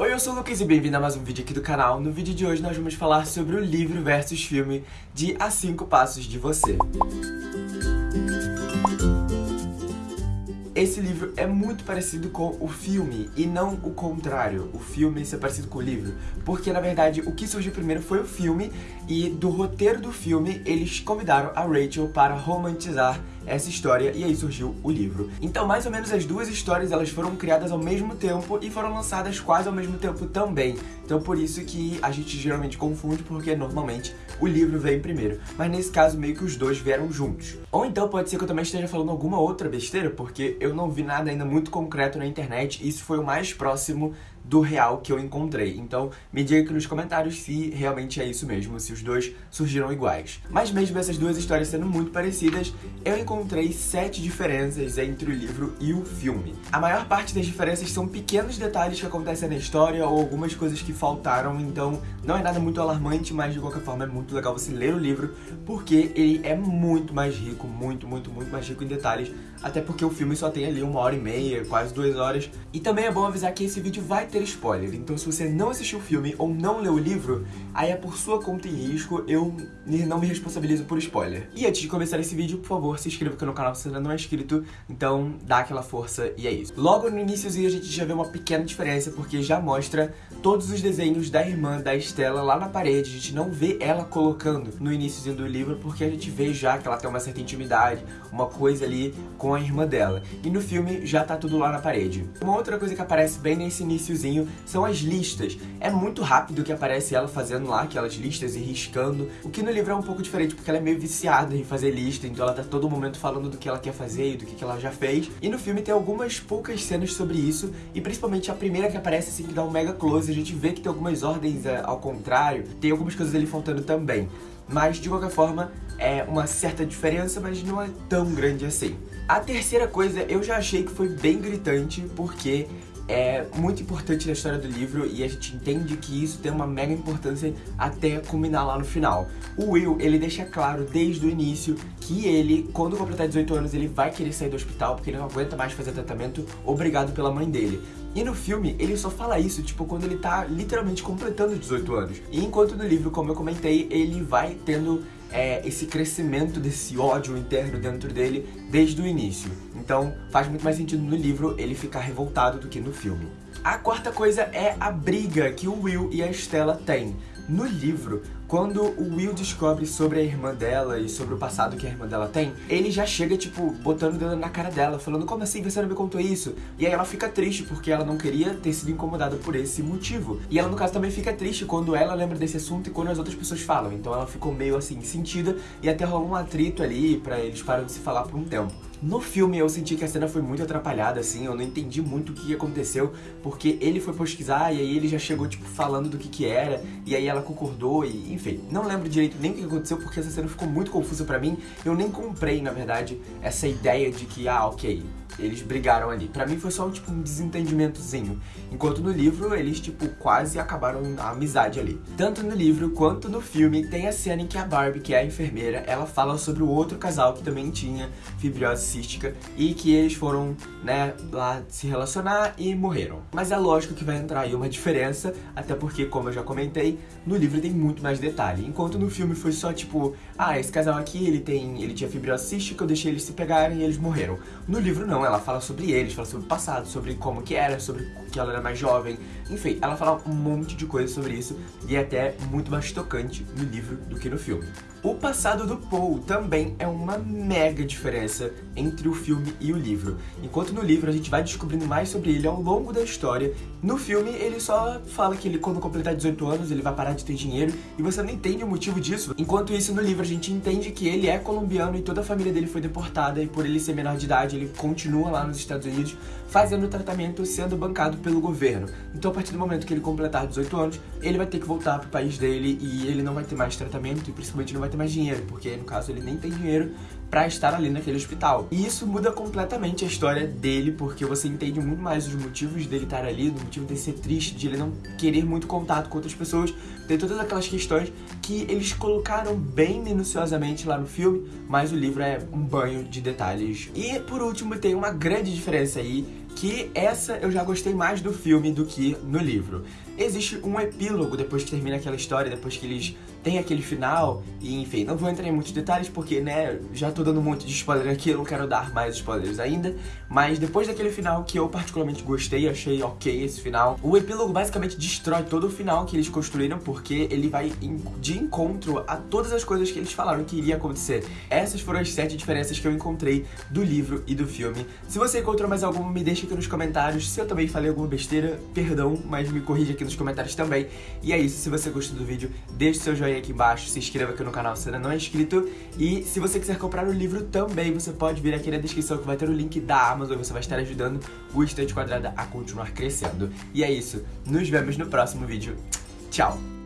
Oi, eu sou o Lucas e bem-vindo a mais um vídeo aqui do canal. No vídeo de hoje nós vamos falar sobre o livro versus filme de A 5 Passos de Você. Esse livro é muito parecido com o filme, e não o contrário, o filme ser parecido com o livro. Porque, na verdade, o que surgiu primeiro foi o filme, e do roteiro do filme, eles convidaram a Rachel para romantizar essa história e aí surgiu o livro. Então, mais ou menos as duas histórias elas foram criadas ao mesmo tempo e foram lançadas quase ao mesmo tempo também. Então, por isso que a gente geralmente confunde, porque normalmente o livro vem primeiro. Mas nesse caso, meio que os dois vieram juntos. Ou então pode ser que eu também esteja falando alguma outra besteira, porque eu não vi nada ainda muito concreto na internet. Isso foi o mais próximo do real que eu encontrei. Então, me diga aqui nos comentários se realmente é isso mesmo, se os dois surgiram iguais. Mas mesmo essas duas histórias sendo muito parecidas, eu encontrei sete diferenças entre o livro e o filme. A maior parte das diferenças são pequenos detalhes que acontecem na história ou algumas coisas que faltaram, então não é nada muito alarmante, mas de qualquer forma é muito legal você ler o livro, porque ele é muito mais rico, muito, muito, muito mais rico em detalhes, até porque o filme só tem ali uma hora e meia, quase duas horas. E também é bom avisar que esse vídeo vai ter ter spoiler, então se você não assistiu o filme ou não leu o livro, aí é por sua conta e risco, eu não me responsabilizo por spoiler. E antes de começar esse vídeo, por favor, se inscreva aqui no canal se você ainda não é inscrito, então dá aquela força e é isso. Logo no iníciozinho a gente já vê uma pequena diferença, porque já mostra todos os desenhos da irmã da Estela lá na parede, a gente não vê ela colocando no iníciozinho do livro, porque a gente vê já que ela tem uma certa intimidade, uma coisa ali com a irmã dela. E no filme já tá tudo lá na parede. Uma outra coisa que aparece bem nesse iníciozinho são as listas. É muito rápido que aparece ela fazendo lá aquelas listas e riscando, o que no livro é um pouco diferente, porque ela é meio viciada em fazer lista, então ela tá todo momento falando do que ela quer fazer e do que ela já fez. E no filme tem algumas poucas cenas sobre isso, e principalmente a primeira que aparece assim, que dá um mega close, a gente vê que tem algumas ordens é, ao contrário, tem algumas coisas ali faltando também. Mas, de qualquer forma, é uma certa diferença, mas não é tão grande assim. A terceira coisa eu já achei que foi bem gritante, porque é muito importante na história do livro e a gente entende que isso tem uma mega importância até culminar lá no final. O Will, ele deixa claro desde o início que ele, quando completar 18 anos, ele vai querer sair do hospital porque ele não aguenta mais fazer tratamento obrigado pela mãe dele. E no filme, ele só fala isso, tipo, quando ele tá literalmente completando 18 anos. E enquanto no livro, como eu comentei, ele vai tendo é, esse crescimento desse ódio interno dentro dele desde o início. Então faz muito mais sentido no livro ele ficar revoltado do que no filme. A quarta coisa é a briga que o Will e a Stella têm. No livro, quando o Will descobre sobre a irmã dela e sobre o passado que a irmã dela tem, ele já chega, tipo, botando o dedo na cara dela, falando como assim você não me contou isso? E aí ela fica triste porque ela não queria ter sido incomodada por esse motivo. E ela, no caso, também fica triste quando ela lembra desse assunto e quando as outras pessoas falam. Então ela ficou meio assim, sentida e até rolou um atrito ali pra eles parar de se falar por um tempo. No filme eu senti que a cena foi muito atrapalhada, assim, eu não entendi muito o que aconteceu, porque ele foi pesquisar e aí ele já chegou, tipo, falando do que que era, e aí ela concordou e, enfim, não lembro direito nem o que aconteceu porque essa cena ficou muito confusa pra mim, eu nem comprei, na verdade, essa ideia de que, ah, ok, eles brigaram ali. Pra mim foi só, tipo, um desentendimentozinho. Enquanto no livro, eles, tipo, quase acabaram a amizade ali. Tanto no livro quanto no filme, tem a cena em que a Barbie, que é a enfermeira, ela fala sobre o outro casal que também tinha fibrose cística e que eles foram, né, lá se relacionar e morreram. Mas é lógico que vai entrar aí uma diferença, até porque, como eu já comentei, no livro tem muito mais detalhe. Enquanto no filme foi só, tipo, ah, esse casal aqui, ele tem, ele tinha fibrose cística, eu deixei eles se pegarem e eles morreram. No livro não, ela fala sobre eles, fala sobre o passado, sobre como que era, sobre que ela era mais jovem. Enfim, ela fala um monte de coisa sobre isso e é até muito mais tocante no livro do que no filme. O passado do Paul também é uma mega diferença entre o filme e o livro. Enquanto no livro a gente vai descobrindo mais sobre ele ao longo da história, no filme ele só fala que ele quando completar 18 anos ele vai parar de ter dinheiro e você não entende o motivo disso. Enquanto isso no livro a gente entende que ele é colombiano e toda a família dele foi deportada e por ele ser menor de idade ele continua lá nos Estados Unidos fazendo tratamento sendo bancado pelo governo. Então a partir do momento que ele completar 18 anos, ele vai ter que voltar pro país dele e ele não vai ter mais tratamento e principalmente não vai ter mais dinheiro, porque no caso ele nem tem dinheiro para estar ali naquele hospital. E isso muda completamente a história dele, porque você entende muito mais os motivos dele estar ali, do motivo dele ser triste, de ele não querer muito contato com outras pessoas. Tem todas aquelas questões que eles colocaram bem minuciosamente lá no filme, mas o livro é um banho de detalhes. E por último tem uma grande diferença aí que essa eu já gostei mais do filme do que no livro. Existe um epílogo depois que termina aquela história, depois que eles têm aquele final, e enfim, não vou entrar em muitos detalhes porque, né, já tô dando um monte de spoiler aqui, eu não quero dar mais spoilers ainda, mas depois daquele final que eu particularmente gostei, achei ok esse final, o epílogo basicamente destrói todo o final que eles construíram porque ele vai de encontro a todas as coisas que eles falaram que iria acontecer. Essas foram as sete diferenças que eu encontrei do livro e do filme. Se você encontrou mais alguma, me deixa aqui nos comentários. Se eu também falei alguma besteira, perdão, mas me corrija aqui nos comentários também. E é isso, se você gostou do vídeo, deixe seu joinha aqui embaixo, se inscreva aqui no canal se ainda não é inscrito. E se você quiser comprar o livro também, você pode vir aqui na descrição que vai ter o link da Amazon você vai estar ajudando o Estante Quadrada a continuar crescendo. E é isso, nos vemos no próximo vídeo. Tchau!